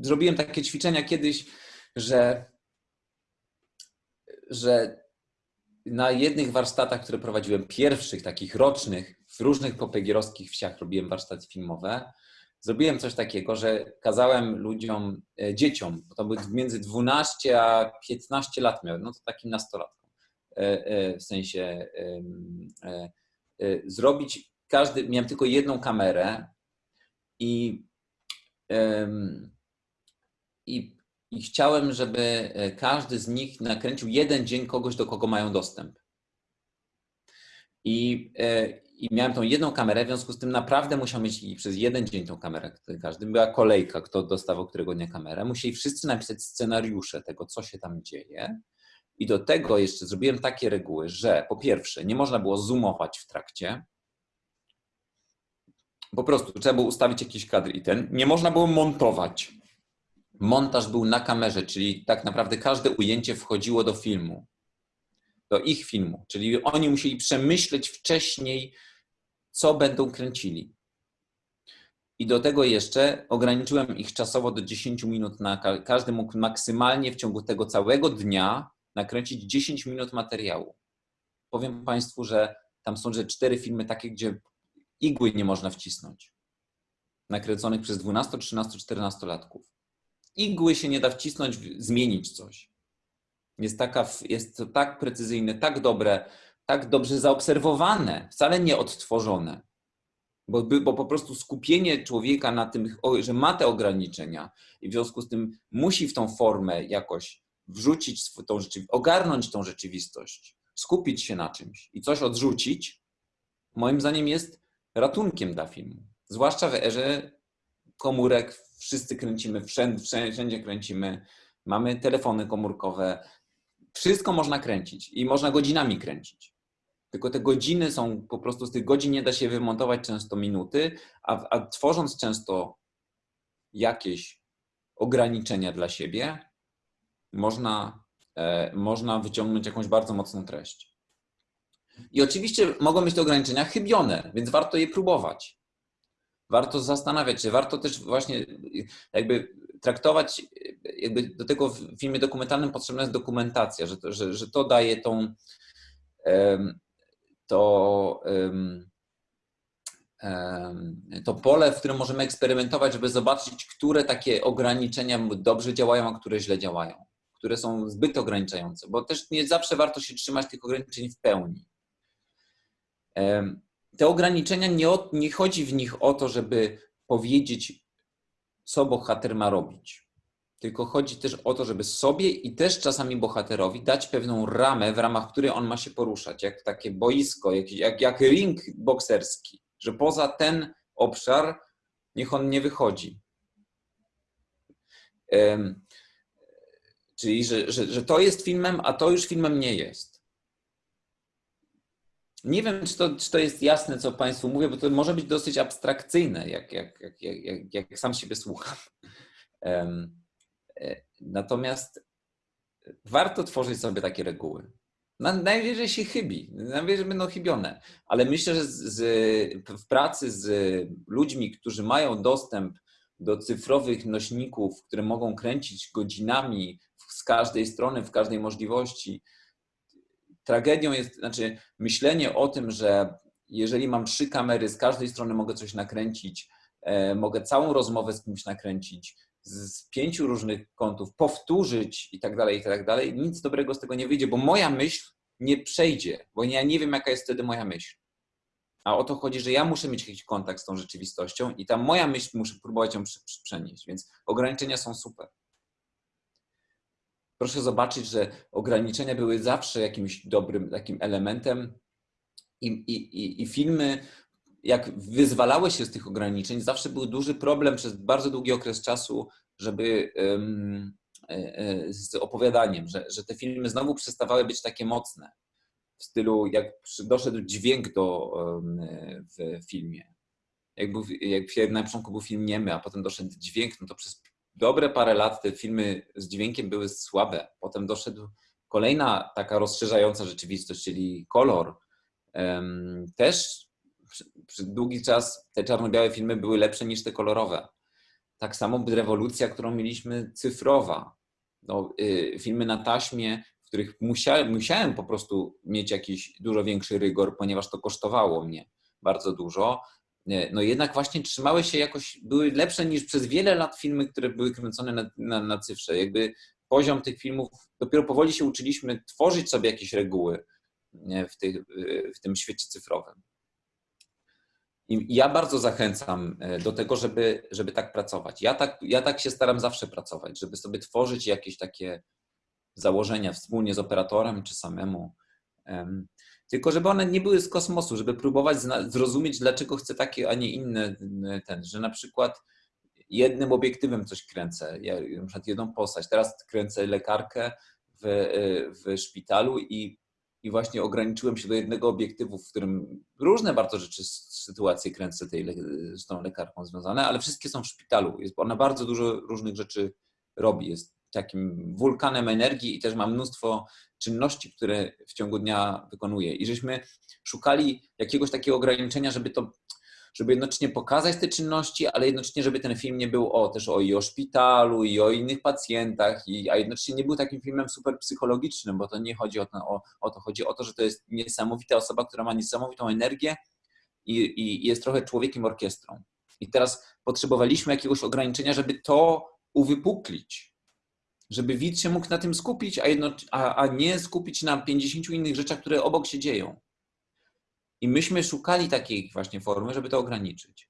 zrobiłem takie ćwiczenia kiedyś, że, że na jednych warsztatach, które prowadziłem, pierwszych takich rocznych, w różnych popegierowskich wsiach robiłem warsztaty filmowe, zrobiłem coś takiego, że kazałem ludziom, e, dzieciom, bo to był między 12 a 15 lat miałem, no to takim nastolatkom, e, e, w sensie zrobić każdy, miałem tylko jedną kamerę i, i, i chciałem, żeby każdy z nich nakręcił jeden dzień kogoś, do kogo mają dostęp. I, i miałem tą jedną kamerę, w związku z tym naprawdę musiał mieć przez jeden dzień tą kamerę. Każdy była kolejka, kto dostawał którego dnia kamerę. Musieli wszyscy napisać scenariusze tego, co się tam dzieje. I do tego jeszcze zrobiłem takie reguły, że po pierwsze, nie można było zoomować w trakcie. Po prostu trzeba było ustawić jakiś kadr i ten. Nie można było montować. Montaż był na kamerze, czyli tak naprawdę każde ujęcie wchodziło do filmu do ich filmu. Czyli oni musieli przemyśleć wcześniej, co będą kręcili. I do tego jeszcze ograniczyłem ich czasowo do 10 minut na każdy mógł maksymalnie w ciągu tego całego dnia nakręcić 10 minut materiału. Powiem Państwu, że tam są że cztery filmy takie, gdzie igły nie można wcisnąć. Nakręconych przez 12, 13, 14 latków. Igły się nie da wcisnąć, zmienić coś. Jest, taka, jest to tak precyzyjne, tak dobre, tak dobrze zaobserwowane, wcale nie odtworzone. Bo, bo po prostu skupienie człowieka na tym, że ma te ograniczenia i w związku z tym musi w tą formę jakoś wrzucić tą rzeczywistość, ogarnąć tą rzeczywistość, skupić się na czymś i coś odrzucić, moim zdaniem jest ratunkiem dla filmu. Zwłaszcza w erze komórek, wszyscy kręcimy, wszędzie, wszędzie kręcimy, mamy telefony komórkowe, wszystko można kręcić i można godzinami kręcić. Tylko te godziny są po prostu z tych godzin nie da się wymontować często minuty, a, a tworząc często jakieś ograniczenia dla siebie, można, e, można wyciągnąć jakąś bardzo mocną treść. I oczywiście mogą być te ograniczenia chybione, więc warto je próbować. Warto zastanawiać się, warto też właśnie jakby traktować, jakby do tego w filmie dokumentalnym potrzebna jest dokumentacja, że to, że, że to daje tą, to, to pole, w którym możemy eksperymentować, żeby zobaczyć, które takie ograniczenia dobrze działają, a które źle działają, które są zbyt ograniczające, bo też nie zawsze warto się trzymać tych ograniczeń w pełni. Te ograniczenia, nie, nie chodzi w nich o to, żeby powiedzieć, co bohater ma robić. Tylko chodzi też o to, żeby sobie i też czasami bohaterowi dać pewną ramę, w ramach której on ma się poruszać, jak takie boisko, jak, jak, jak ring bokserski, że poza ten obszar niech on nie wychodzi. Czyli, że, że, że to jest filmem, a to już filmem nie jest. Nie wiem, czy to, czy to jest jasne, co Państwu mówię, bo to może być dosyć abstrakcyjne, jak, jak, jak, jak, jak sam siebie słucham. E, natomiast warto tworzyć sobie takie reguły. Najwyżej się chybi, najwyżej będą chybione, ale myślę, że z, z, w pracy z ludźmi, którzy mają dostęp do cyfrowych nośników, które mogą kręcić godzinami z każdej strony, w każdej możliwości, tragedią jest, znaczy myślenie o tym, że jeżeli mam trzy kamery, z każdej strony mogę coś nakręcić, e, mogę całą rozmowę z kimś nakręcić, z pięciu różnych kątów, powtórzyć i tak dalej, i tak dalej, nic dobrego z tego nie wyjdzie, bo moja myśl nie przejdzie, bo ja nie wiem, jaka jest wtedy moja myśl. A o to chodzi, że ja muszę mieć jakiś kontakt z tą rzeczywistością i ta moja myśl muszę próbować ją przenieść, więc ograniczenia są super proszę zobaczyć, że ograniczenia były zawsze jakimś dobrym takim elementem i, i, i filmy, jak wyzwalały się z tych ograniczeń, zawsze był duży problem przez bardzo długi okres czasu, żeby um, z opowiadaniem, że, że te filmy znowu przestawały być takie mocne. W stylu, jak doszedł dźwięk do, w filmie. Jak, był, jak na początku był film niemy, a potem doszedł dźwięk, no to przez dobre parę lat te filmy z dźwiękiem były słabe. Potem doszedł kolejna taka rozszerzająca rzeczywistość, czyli kolor. Też przez długi czas te czarno-białe filmy były lepsze niż te kolorowe. Tak samo rewolucja, którą mieliśmy cyfrowa. No, y, filmy na taśmie, w których musiałem, musiałem po prostu mieć jakiś dużo większy rygor, ponieważ to kosztowało mnie bardzo dużo. Y, no jednak właśnie trzymały się jakoś, były lepsze niż przez wiele lat filmy, które były kręcone na, na, na cyfrze. Jakby poziom tych filmów, dopiero powoli się uczyliśmy tworzyć sobie jakieś reguły w, tych, w tym świecie cyfrowym. I ja bardzo zachęcam e, do tego, żeby, żeby tak pracować. Ja tak, ja tak się staram zawsze pracować, żeby sobie tworzyć jakieś takie założenia wspólnie z operatorem czy samemu. Tylko żeby one nie były z kosmosu, żeby próbować zrozumieć, dlaczego chcę takie, a nie inne ten, że na przykład jednym obiektywem coś kręcę, ja na przykład jedną postać. Teraz kręcę lekarkę w, w szpitalu i i właśnie ograniczyłem się do jednego obiektywu, w którym różne bardzo rzeczy, sytuacje kręcę tej, z tą lekarką związane, ale wszystkie są w szpitalu. Jest, ona bardzo dużo różnych rzeczy robi. Jest takim wulkanem energii i też ma mnóstwo czynności, które w ciągu dnia wykonuje. I żeśmy szukali jakiegoś takiego ograniczenia, żeby to żeby jednocześnie pokazać te czynności, ale jednocześnie, żeby ten film nie był o, też o i o szpitalu, i o innych pacjentach, i, a jednocześnie nie był takim filmem super psychologicznym, bo to nie chodzi o to, o, o to, chodzi o to, że to jest niesamowita osoba, która ma niesamowitą energię i, i jest trochę człowiekiem orkiestrą. I teraz potrzebowaliśmy jakiegoś ograniczenia, żeby to uwypuklić, żeby widz się mógł na tym skupić, a, jedno, a, a nie skupić na 50 innych rzeczach, które obok się dzieją. I myśmy szukali takiej właśnie formy, żeby to ograniczyć.